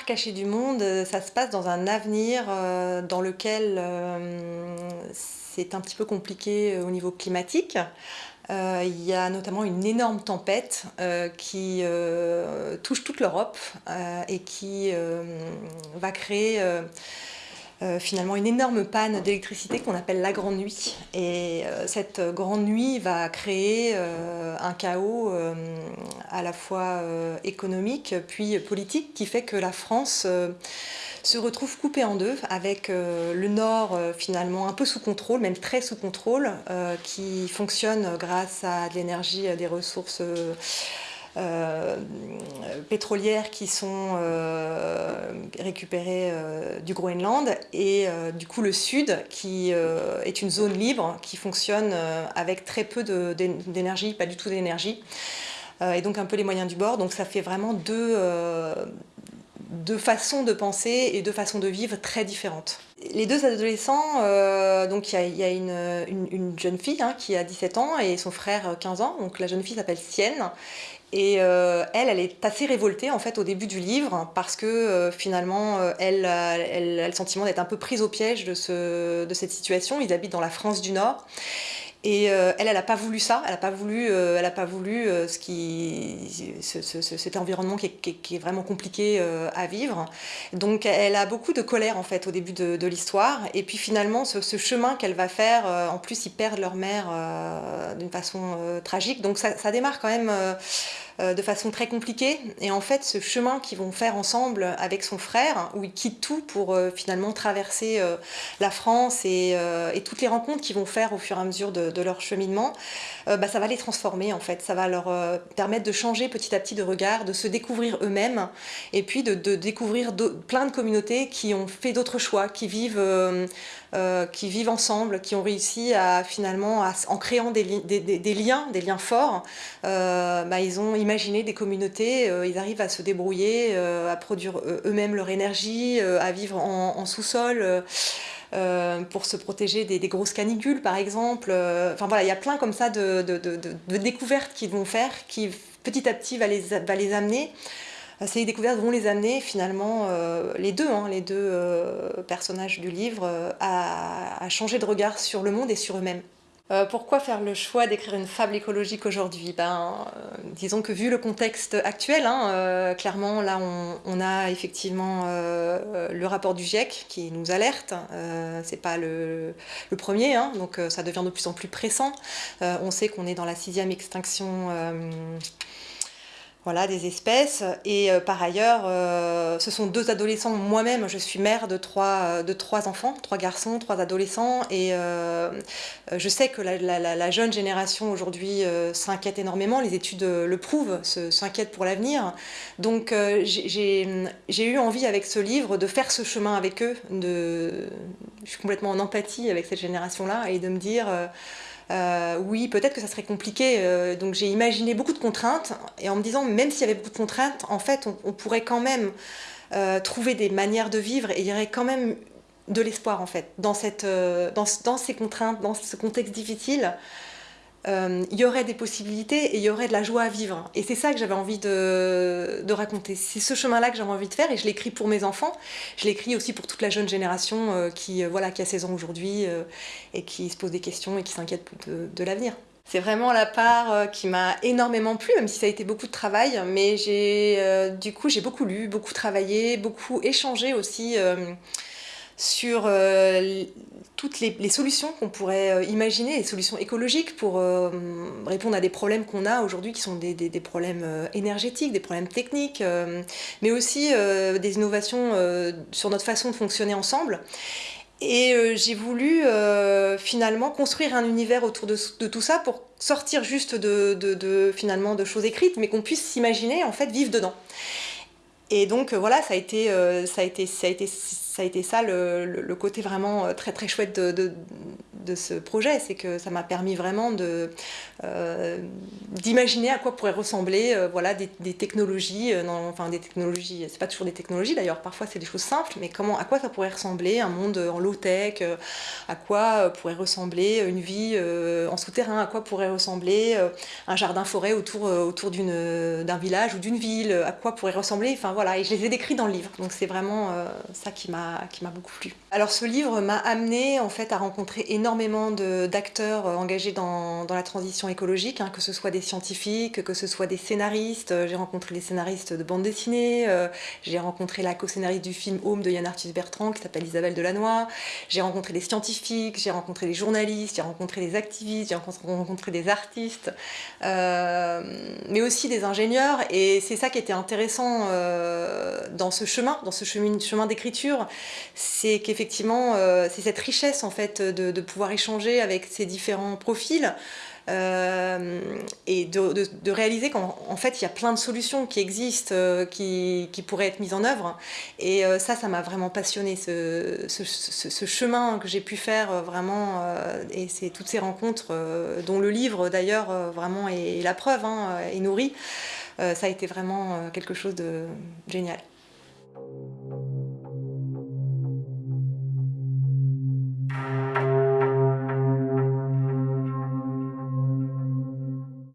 part caché du monde, ça se passe dans un avenir dans lequel c'est un petit peu compliqué au niveau climatique. il y a notamment une énorme tempête qui touche toute l'Europe et qui va créer euh, finalement une énorme panne d'électricité qu'on appelle la grande nuit. Et euh, cette grande nuit va créer euh, un chaos à la fois économique puis politique qui fait que la France se retrouve coupée en deux avec le nord finalement un peu sous contrôle, même très sous contrôle, qui fonctionne grâce à de l'énergie, des ressources euh, pétrolières qui sont euh, récupérées euh, du Groenland et du coup le sud qui est une zone libre qui fonctionne avec très peu d'énergie, pas du tout d'énergie et donc un peu les moyens du bord. Donc ça fait vraiment deux, deux façons de penser et deux façons de vivre très différentes. Les deux adolescents, donc il y a, une, jeune fille hein, qui a 17 ans et son frère 15 ans, donc la jeune fille s'appelle Sienne et euh, elle, elle est assez révoltée en fait au début du livre parce que euh, finalement euh, elle, elle, a le sentiment d'être un peu prise au piège de, ce, de cette situation. Ils habitent dans la France du Nord et euh, elle, elle n'a pas voulu ça, elle n'a pas voulu, euh, elle a pas voulu euh, ce qui, cet environnement qui est, vraiment compliqué à vivre. Donc elle a beaucoup de colère en fait au début de, l'histoire. Et puis finalement, ce, chemin qu'elle va faire, en plus ils perdent leur mère d'une façon tragique. Donc ça, ça, démarre quand même de façon très compliquée. Et en fait, ce chemin qu'ils vont faire ensemble avec son frère, où ils quittent tout pour finalement traverser la France et, toutes les rencontres qu'ils vont faire au fur et à mesure de, leur cheminement, euh, bah, ça va les transformer en fait. Ça va leur euh, permettre de changer petit à petit de regard, de se découvrir eux-mêmes et puis de, découvrir plein de communautés qui ont fait d'autres choix, qui vivent, euh, qui vivent ensemble, qui ont réussi à finalement, en créant des, liens, des liens forts, bah, ils ont imaginé des communautés, ils arrivent à se débrouiller, à produire eux-mêmes leur énergie, à vivre en sous-sol. Euh, pour se protéger des, grosses canicules par exemple. Euh, enfin voilà, il y a plein comme ça de, découvertes qu'ils vont faire qui petit à petit va les, amener. Euh, ces découvertes vont les amener finalement, les deux, hein, les deux personnages du livre, à changer de regard sur le monde et sur eux-mêmes. Euh, pourquoi faire le choix d'écrire une fable écologique aujourd'hui? Ben, euh, Disons que vu le contexte actuel, hein, euh, clairement là on, a effectivement le rapport du GIEC qui nous alerte, c'est pas le, premier, hein, donc ça devient de plus en plus pressant. on sait qu'on est dans la sixième extinction voilà, des espèces. Et euh, par ailleurs, euh, ce sont deux adolescents. Moi-même, je suis mère de trois, euh, enfants, trois garçons, trois adolescents. Et je sais que la, jeune génération aujourd'hui s'inquiète énormément. Les études le prouvent, s'inquiète pour l'avenir. Donc j'ai eu envie avec ce livre de faire ce chemin avec eux. Je suis complètement en empathie avec cette génération-là et de me dire... Euh, oui, peut-être que ça serait compliqué. Euh, donc j'ai imaginé beaucoup de contraintes, et en me disant, même s'il y avait beaucoup de contraintes, en fait, on, pourrait quand même euh, trouver des manières de vivre, et il y aurait quand même de l'espoir, en fait, dans, ces contraintes, dans ce contexte difficile euh, il y aurait des possibilités et il y aurait de la joie à vivre. Et c'est ça que j'avais envie de, raconter. C'est ce chemin-là que j'avais envie de faire et je l'écris pour mes enfants. Je l'écris aussi pour toute la jeune génération euh, qui, euh, voilà, qui a 16 ans aujourd'hui et qui se pose des questions et qui s'inquiète de, l'avenir. C'est vraiment la part qui m'a énormément plu, même si ça a été beaucoup de travail. Mais j'ai, du coup, j'ai beaucoup lu, beaucoup travaillé, beaucoup échangé aussi sur euh, toutes les, solutions qu'on pourrait euh, imaginer, les solutions écologiques pour euh, répondre à des problèmes qu'on a aujourd'hui qui sont des, problèmes énergétiques, des problèmes techniques, mais aussi des innovations sur notre façon de fonctionner ensemble. Et j'ai voulu finalement construire un univers autour de, tout ça pour sortir juste de, finalement de choses écrites, mais qu'on puisse s'imaginer en fait vivre dedans. Et donc voilà, ça a été, ça a été, ça a été ça a été ça le, côté vraiment euh, très très chouette de ce projet, c'est que ça m'a permis vraiment de, d'imaginer à quoi pourraient ressembler voilà, des, technologies, enfin des technologies, c'est pas toujours des technologies d'ailleurs, parfois c'est des choses simples, mais comment, à quoi ça pourrait ressembler un monde en low-tech, à quoi pourrait ressembler une vie en souterrain, à quoi pourrait ressembler un jardin-forêt autour, autour d'un village ou d'une ville, à quoi pourrait ressembler, enfin voilà, et je les ai décrits dans le livre, donc c'est vraiment ça qui m'a beaucoup plu. Alors ce livre m'a amené en fait à rencontrer énormément d'acteurs euh, engagés dans, la transition écologique, hein, que ce soit des scientifiques, que ce soit des scénaristes, j'ai rencontré des scénaristes de bande dessinée, euh, j'ai rencontré la co-scénariste du film Home de Yann Arthus Bertrand qui s'appelle Isabelle Delannoy, j'ai rencontré des scientifiques, j'ai rencontré des journalistes, j'ai rencontré des activistes, j'ai rencontré des artistes, euh, mais aussi des ingénieurs. Et c'est ça qui était intéressant euh, dans ce chemin, dans ce chemin, d'écriture, c'est qu'effectivement, euh, c'est cette richesse en fait de, pouvoir échanger avec ces différents profils euh, et de, réaliser qu'en fait il y a plein de solutions qui existent, euh, qui, pourraient être mises en œuvre. Et ça, ça m'a vraiment passionné ce, chemin que j'ai pu faire vraiment, et c'est toutes ces rencontres dont le livre d'ailleurs vraiment est, la preuve, hein, est nourri. ça a été vraiment quelque chose de génial.